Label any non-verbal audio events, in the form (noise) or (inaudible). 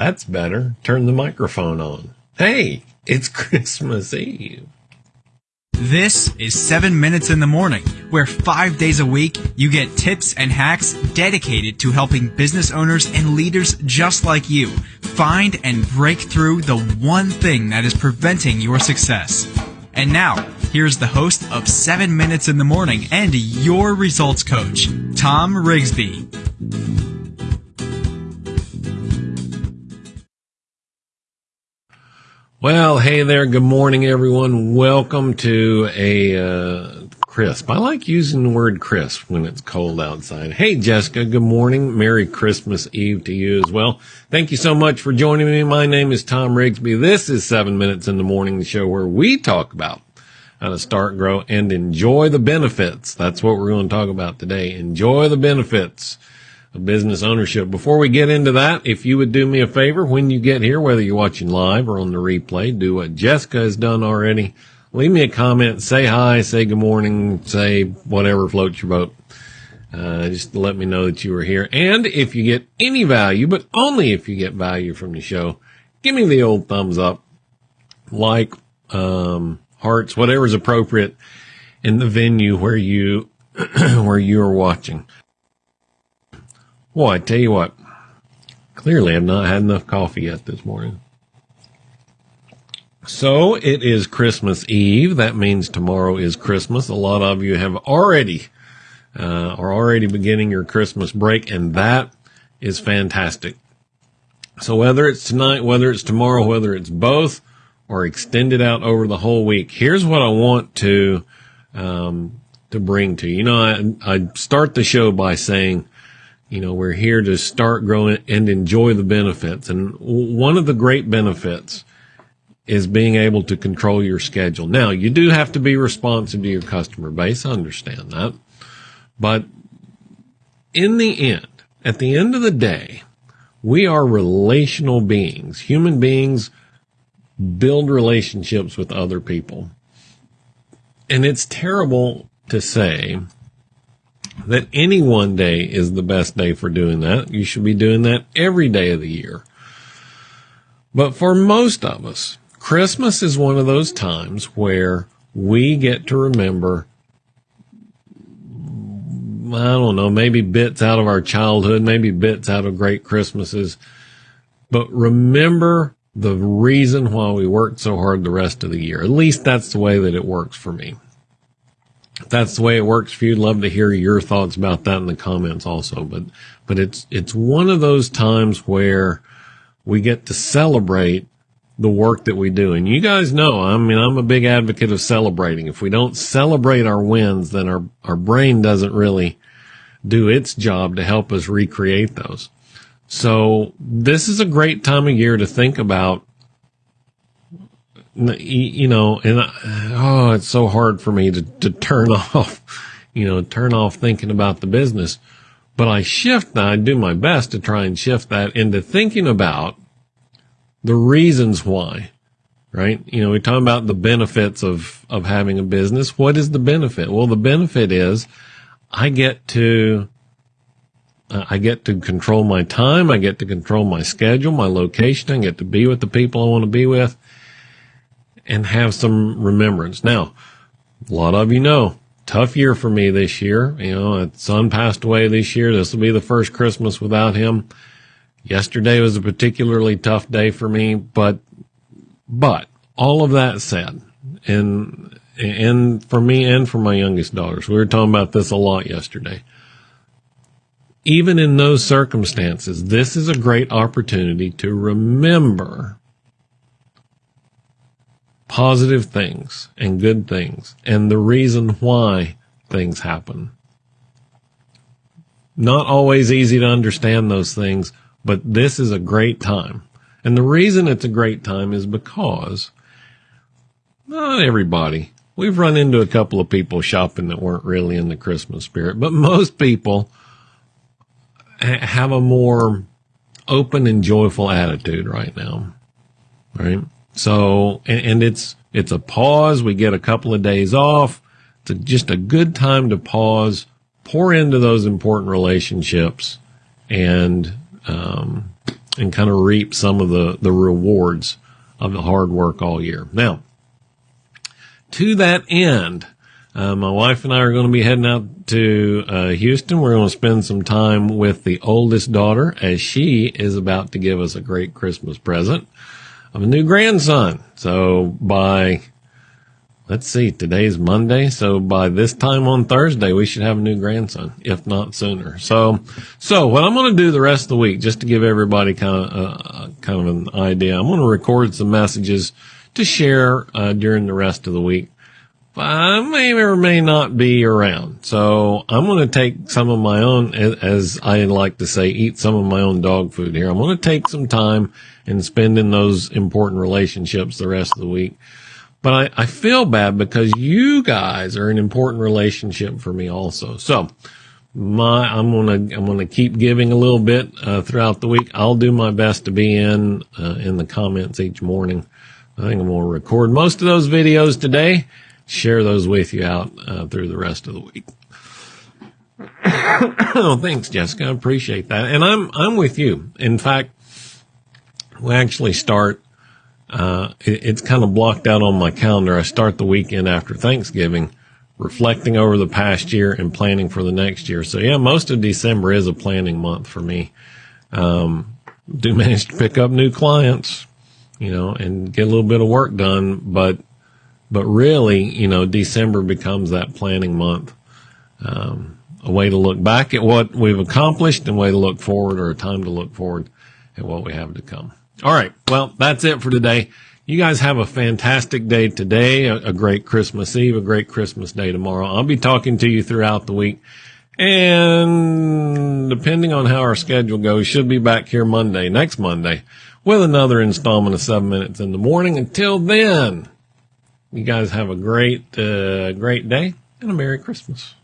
That's better. Turn the microphone on. Hey, it's (laughs) Christmas Eve. This is 7 Minutes in the Morning, where five days a week you get tips and hacks dedicated to helping business owners and leaders just like you find and break through the one thing that is preventing your success. And now, here's the host of 7 Minutes in the Morning and your results coach, Tom Rigsby. Well, hey there. Good morning, everyone. Welcome to a uh, crisp. I like using the word crisp when it's cold outside. Hey, Jessica. Good morning. Merry Christmas Eve to you as well. Thank you so much for joining me. My name is Tom Rigsby. This is Seven Minutes in the Morning, the show where we talk about how to start, grow, and enjoy the benefits. That's what we're going to talk about today. Enjoy the benefits business ownership. Before we get into that, if you would do me a favor when you get here, whether you're watching live or on the replay, do what Jessica has done already. Leave me a comment, say hi, say good morning, say whatever floats your boat. Uh, just let me know that you were here. And if you get any value, but only if you get value from the show, give me the old thumbs up, like, um, hearts, whatever's appropriate in the venue where you, (clears throat) where you are watching. I tell you what, clearly I've not had enough coffee yet this morning. So it is Christmas Eve. That means tomorrow is Christmas. A lot of you have already, uh, are already beginning your Christmas break and that is fantastic. So whether it's tonight, whether it's tomorrow, whether it's both or extended out over the whole week, here's what I want to, um, to bring to you. You know, I, I start the show by saying, you know, we're here to start growing and enjoy the benefits. And one of the great benefits is being able to control your schedule. Now, you do have to be responsive to your customer base. I understand that. But in the end, at the end of the day, we are relational beings. Human beings build relationships with other people. And it's terrible to say that any one day is the best day for doing that. You should be doing that every day of the year. But for most of us, Christmas is one of those times where we get to remember, I don't know, maybe bits out of our childhood, maybe bits out of great Christmases, but remember the reason why we worked so hard the rest of the year. At least that's the way that it works for me that's the way it works for you. Love to hear your thoughts about that in the comments also. But, but it's, it's one of those times where we get to celebrate the work that we do. And you guys know, I mean, I'm a big advocate of celebrating. If we don't celebrate our wins, then our, our brain doesn't really do its job to help us recreate those. So this is a great time of year to think about you know, and I, oh, it's so hard for me to, to turn (laughs) off, you know, turn off thinking about the business. But I shift I do my best to try and shift that into thinking about the reasons why, right? You know, we talk about the benefits of, of having a business. What is the benefit? Well, the benefit is I get to, uh, I get to control my time. I get to control my schedule, my location. I get to be with the people I want to be with and have some remembrance. Now, a lot of you know, tough year for me this year. You know, son passed away this year. This will be the first Christmas without him. Yesterday was a particularly tough day for me, but, but all of that said, and, and for me and for my youngest daughters, we were talking about this a lot yesterday. Even in those circumstances, this is a great opportunity to remember positive things and good things and the reason why things happen. Not always easy to understand those things, but this is a great time. And the reason it's a great time is because not everybody. We've run into a couple of people shopping that weren't really in the Christmas spirit, but most people have a more open and joyful attitude right now. Right? So, and, and, it's, it's a pause. We get a couple of days off. It's a, just a good time to pause, pour into those important relationships and, um, and kind of reap some of the, the rewards of the hard work all year. Now, to that end, uh, my wife and I are going to be heading out to uh, Houston. We're going to spend some time with the oldest daughter as she is about to give us a great Christmas present of a new grandson. So by let's see, today's Monday. So by this time on Thursday, we should have a new grandson, if not sooner. So, so what I'm going to do the rest of the week, just to give everybody kind of, uh, kind of an idea, I'm going to record some messages to share, uh, during the rest of the week. I may or may not be around. So I'm going to take some of my own, as I like to say, eat some of my own dog food here. I'm going to take some time and spend in those important relationships the rest of the week. But I, I feel bad because you guys are an important relationship for me also. So my, I'm going to, I'm going to keep giving a little bit, uh, throughout the week. I'll do my best to be in, uh, in the comments each morning. I think I'm going to record most of those videos today, share those with you out, uh, through the rest of the week. (coughs) oh, thanks, Jessica. I appreciate that. And I'm, I'm with you. In fact, we actually start uh, it, it's kind of blocked out on my calendar. I start the weekend after Thanksgiving, reflecting over the past year and planning for the next year. So yeah, most of December is a planning month for me. Um, do manage to pick up new clients, you know, and get a little bit of work done, but, but really, you know, December becomes that planning month. Um, a way to look back at what we've accomplished and a way to look forward or a time to look forward at what we have to come. All right. Well, that's it for today. You guys have a fantastic day today, a, a, great Christmas Eve, a great Christmas day tomorrow. I'll be talking to you throughout the week. And depending on how our schedule goes, should be back here Monday, next Monday, with another installment of seven minutes in the morning. Until then, you guys have a great, uh, great day and a Merry Christmas.